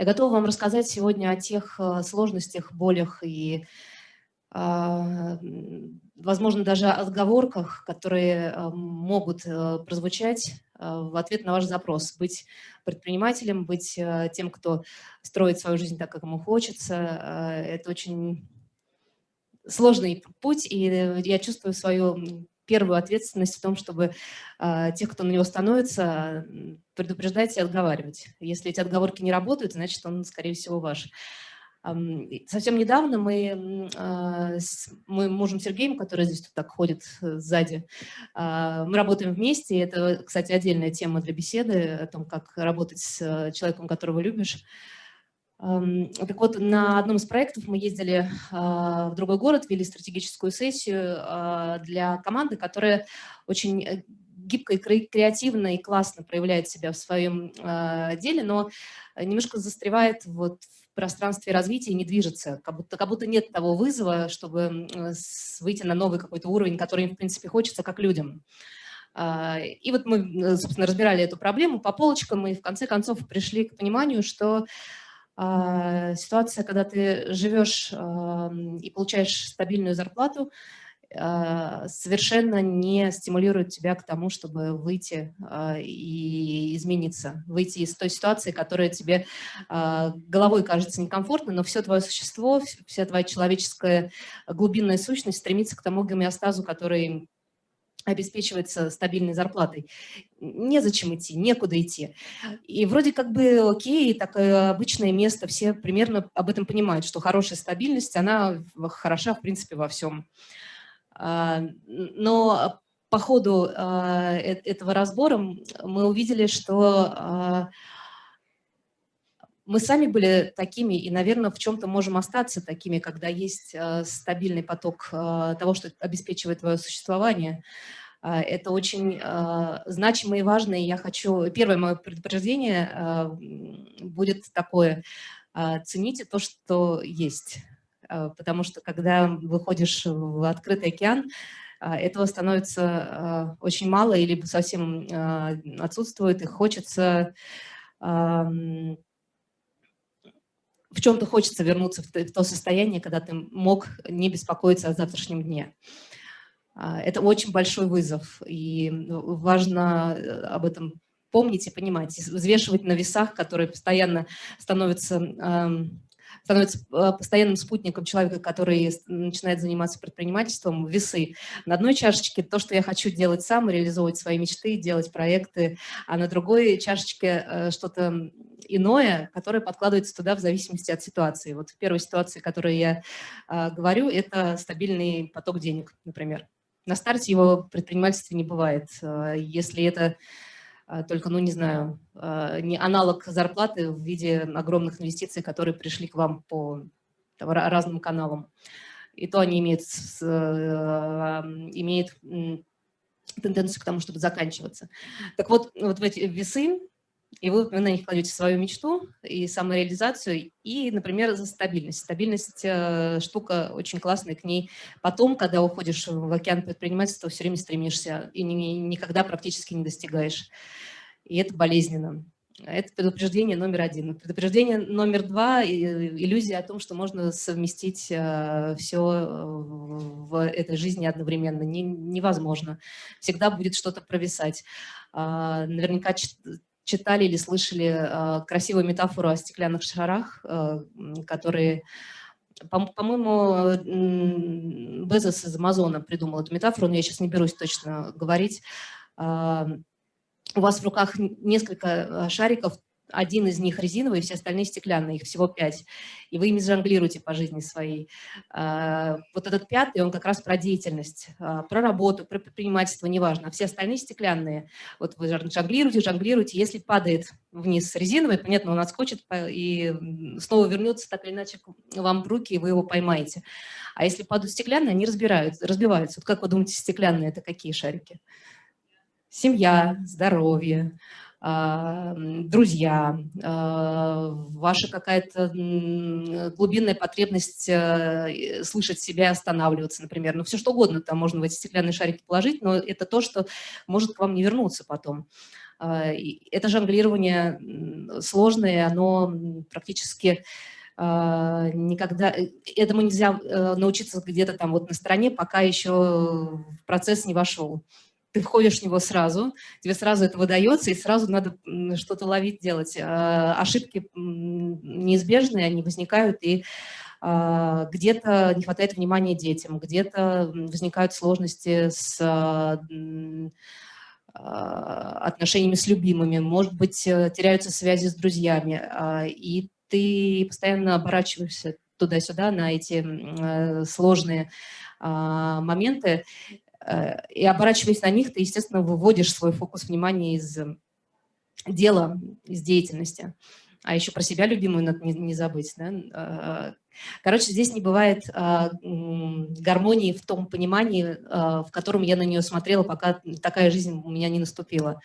Я готова вам рассказать сегодня о тех э, сложностях, болях и, а, возможно, даже отговорках, которые э, могут э, прозвучать в ответ на ваш запрос. Быть предпринимателем, быть тем, кто строит свою жизнь так, как ему хочется. Это очень сложный путь, и я чувствую свою первую ответственность в том, чтобы э, тех, кто на него становится, предупреждать и отговаривать. Если эти отговорки не работают, значит, он, скорее всего, ваш. Совсем недавно мы а, с моим мужем Сергеем, который здесь тут так ходит э, сзади, а, мы работаем вместе. Это, кстати, отдельная тема для беседы о том, как работать с э, человеком, которого любишь. Так вот, на одном из проектов мы ездили а, в другой город, вели стратегическую сессию а, для команды, которая очень э, гибко и креативно и классно проявляет себя в своем а, деле, но немножко застревает вот в пространстве развития и не движется, как будто, как будто нет того вызова, чтобы выйти на новый какой-то уровень, который им, в принципе, хочется как людям. И вот мы, собственно, разбирали эту проблему по полочкам и в конце концов пришли к пониманию, что ситуация, когда ты живешь и получаешь стабильную зарплату, а, совершенно не стимулирует тебя к тому, чтобы выйти а, и измениться, выйти из той ситуации, которая тебе головой кажется некомфортной, но все твое существо, вся твоя человеческая глубинная сущность стремится к тому гомеостазу, который обеспечивается стабильной зарплатой. Незачем идти, некуда идти. И вроде как бы окей, такое обычное место, все примерно об этом понимают, что хорошая стабильность, она хороша, в принципе, во всем. А, но по ходу а, э, этого разбора мы увидели, что а, мы сами были такими и, наверное, в чем-то можем остаться такими, когда есть стабильный поток того, что обеспечивает твое существование. А, это очень значимо и важно, и я хочу... Первое мое предупреждение будет такое. Цените то, что есть. Потому что когда выходишь в открытый океан, этого становится очень мало или совсем отсутствует, и хочется в чем-то хочется вернуться в то состояние, когда ты мог не беспокоиться о завтрашнем дне. А, это очень большой вызов, и ну, важно э, об этом помнить и понимать, взвешивать на весах, которые постоянно становятся становится э, постоянным спутником человека, который начинает заниматься предпринимательством, весы. На одной чашечке то, что я хочу делать сам, реализовывать свои мечты, делать проекты, а на другой чашечке э, что-то иное, которое подкладывается туда в зависимости от ситуации. Вот в первой ситуации, о которой я говорю, это стабильный поток денег, например. На старте его предпринимательства не бывает. Э, если это э, только, ну не знаю, э, не аналог зарплаты в виде огромных инвестиций, которые пришли к вам по там, разным каналам. И то они имеют, имеют тенденцию к тому, чтобы заканчиваться. Так вот, вот в эти весы и вы на них кладете свою мечту и самореализацию, и, например, за стабильность. Стабильность э, штука очень классная, к ней потом, когда уходишь в океан предпринимательства, все время стремишься и ни, никогда практически не достигаешь. И это болезненно. Это предупреждение номер один. Предупреждение номер два – иллюзия о том, что можно совместить э, все в этой жизни одновременно. Не, невозможно. Всегда будет что-то провисать. А, наверняка читали или слышали э, красивую метафору о стеклянных шарах, э, которые, по-моему, Безос из Амазона придумал эту метафору, но я сейчас не берусь точно говорить. Э, у вас в руках несколько шариков, один из них резиновый, все остальные стеклянные, их всего пять. И вы ими жонглируете по жизни своей. А, вот этот пятый, он как раз про деятельность, а, про работу, про предпринимательство, неважно. А все остальные стеклянные. Вот вы жонглируете, жонглируете. Если падает вниз резиновый, понятно, он отскочит и снова вернется так или иначе вам в руки, и вы его поймаете. А если падают стеклянные, они разбираются, разбиваются. Вот как вы думаете, стеклянные – это какие шарики? Семья, здоровье, друзья, а, ваша какая-то глубинная потребность э, слышать себя останавливаться, например. Ну, все что угодно там можно в эти стеклянные шарики положить, но это то, что может к вам не вернуться потом. Это жонглирование сложное, оно практически никогда... Этому нельзя научиться где-то там вот на стороне, пока еще процесс не вошел ты входишь в него сразу, тебе сразу это выдается, и сразу надо что-то ловить, делать. А, ошибки неизбежные, они возникают, и а, где-то не хватает внимания детям, где-то возникают сложности с а, отношениями с любимыми, может быть, э, теряются связи с друзьями, и ты постоянно оборачиваешься туда-сюда на эти э, сложные моменты, и оборачиваясь на них, ты, естественно, выводишь свой фокус внимания из дела, из деятельности. А еще про себя любимую надо не, не забыть. Да? Э, короче, здесь не бывает а, гармонии в том понимании, а, в котором я на нее смотрела, пока такая жизнь у меня не наступила.